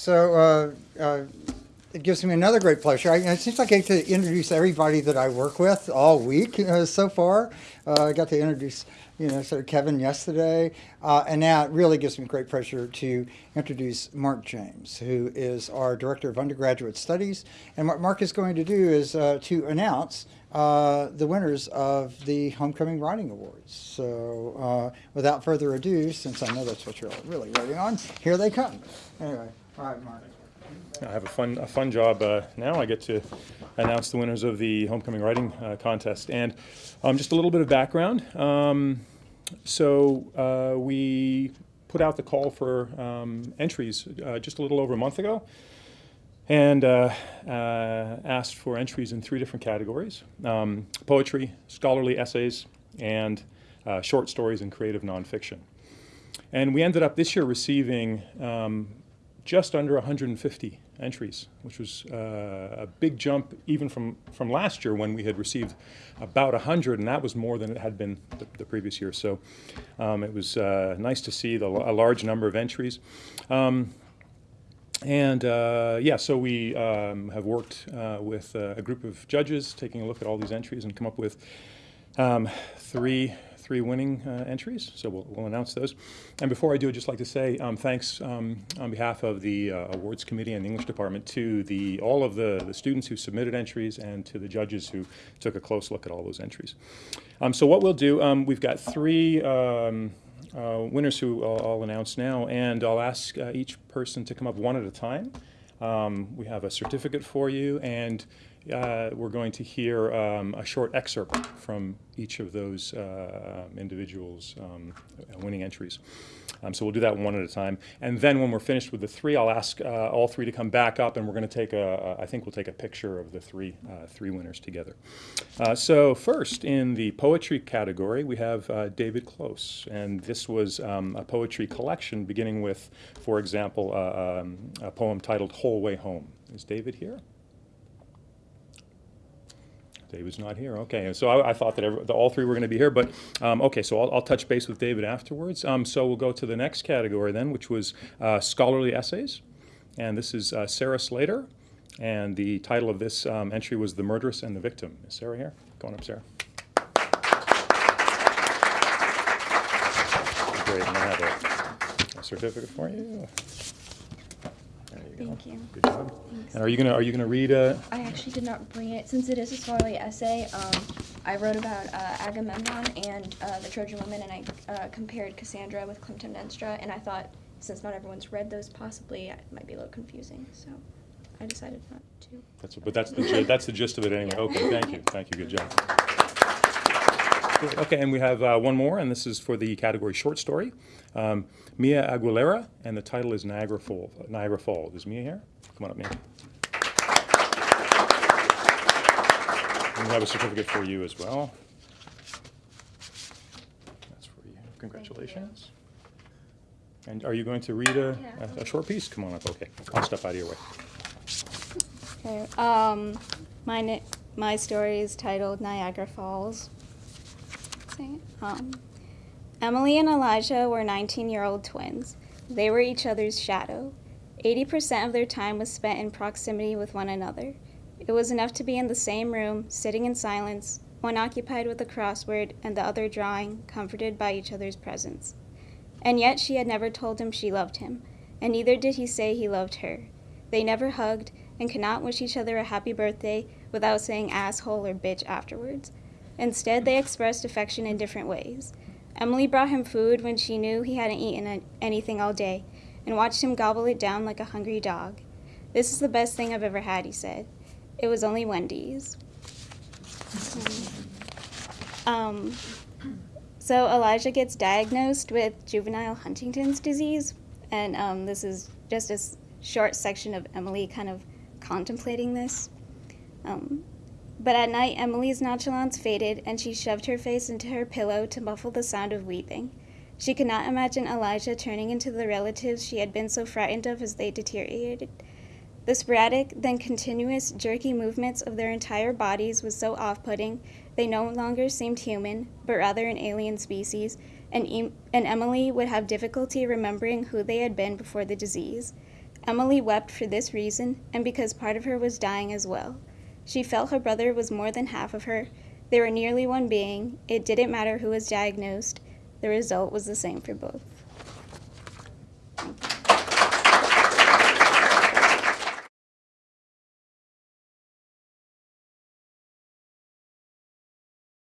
So uh, uh, it gives me another great pleasure. I, it seems like I get to introduce everybody that I work with all week uh, so far. Uh, I got to introduce, you know, sort of Kevin yesterday, uh, and now it really gives me great pleasure to introduce Mark James, who is our director of undergraduate studies. And what Mark is going to do is uh, to announce the winners of the Homecoming Writing Awards. So without further ado, since I know that's what you're really waiting on, here they come. Anyway, Mark. I have a fun, a fun job uh, now. I get to announce the winners of the homecoming writing uh, contest. And um, just a little bit of background. Um, so uh, we put out the call for um, entries uh, just a little over a month ago and uh, uh, asked for entries in three different categories, um, poetry, scholarly essays, and short stories and creative nonfiction. And we ended up this year receiving um, just under 150 entries, which was uh, a big jump even from, from last year when we had received about 100, and that was more than it had been the, the previous year. So um, it was uh, nice to see the, a large number of entries. Um, and uh, yeah, so we um, have worked uh, with uh, a group of judges taking a look at all these entries and come up with um, three three winning uh, entries, so we'll, we'll, announce those. And before I do, I'd just like to say um, thanks um, on behalf of the uh, awards committee and the English department to the all of the, the students who submitted entries and to the judges who took a close look at all those entries. Um, so what we'll do, um, we've got three um, uh, winners who I'll, I'll, announce now, and I'll ask uh, each person to come up one at a time. Um, we have a certificate for you, and uh, we're going to hear um, a short excerpt from each of those uh, individuals' um, winning entries. Um, so we'll do that one at a time. And then when we're finished with the three, I'll ask uh, all three to come back up, and we're going to take a, I think we'll take a picture of the three, uh, three winners together. Uh, so first, in the poetry category, we have uh, David Close. And this was um, a poetry collection beginning with, for example, um, a poem titled Whole Way Home. Is David here? David's not here. Okay, so I, I thought that every, the, all three were going to be here, but um, okay, so I'll, I'll, touch base with David afterwards. Um, so we'll go to the next category then, which was uh, scholarly essays, and this is uh, Sarah Slater, and the title of this um, entry was "The Murderess and the Victim." Is Sarah here? Go on up, Sarah. Great, and I have a, a certificate for you. Thank you. Good job. Thanks. And are you gonna are you gonna read? Uh, I actually did not bring it since it is a scholarly essay. Um, I wrote about uh, Agamemnon and uh, the Trojan women, and I uh, compared Cassandra with Clytemnestra, and I thought since not everyone's read those, possibly it might be a little confusing. So I decided not to. That's but that's the that's the gist of it anyway. Yeah. Okay, thank you, thank you, good job. Okay, and we have uh, one more, and this is for the category short story. Um, Mia Aguilera, and the title is Niagara Falls. Niagara Falls. Is Mia here? Come on up, Mia. And we have a certificate for you as well. That's for you. Congratulations. And are you going to read a, a, a short piece? Come on up. Okay, I'll step out of your way. Okay. Um, my my story is titled Niagara Falls. Um, Emily and Elijah were 19-year-old twins. They were each other's shadow. 80% of their time was spent in proximity with one another. It was enough to be in the same room, sitting in silence, one occupied with a crossword and the other drawing, comforted by each other's presence. And yet she had never told him she loved him, and neither did he say he loved her. They never hugged and could not wish each other a happy birthday without saying asshole or bitch afterwards. Instead, they expressed affection in different ways. Emily brought him food when she knew he hadn't eaten anything all day and watched him gobble it down like a hungry dog. This is the best thing I've ever had, he said. It was only Wendy's. Um, so Elijah gets diagnosed with juvenile Huntington's disease, and um, this is just a short section of Emily kind of contemplating this. Um, but at night, Emily's nonchalance faded, and she shoved her face into her pillow to muffle the sound of weeping. She could not imagine Elijah turning into the relatives she had been so frightened of as they deteriorated. The sporadic, then continuous, jerky movements of their entire bodies was so off putting, they no longer seemed human, but rather an alien species, and, and Emily would have difficulty remembering who they had been before the disease. Emily wept for this reason and because part of her was dying as well. She felt her brother was more than half of her. They were nearly one being. It didn't matter who was diagnosed, the result was the same for both.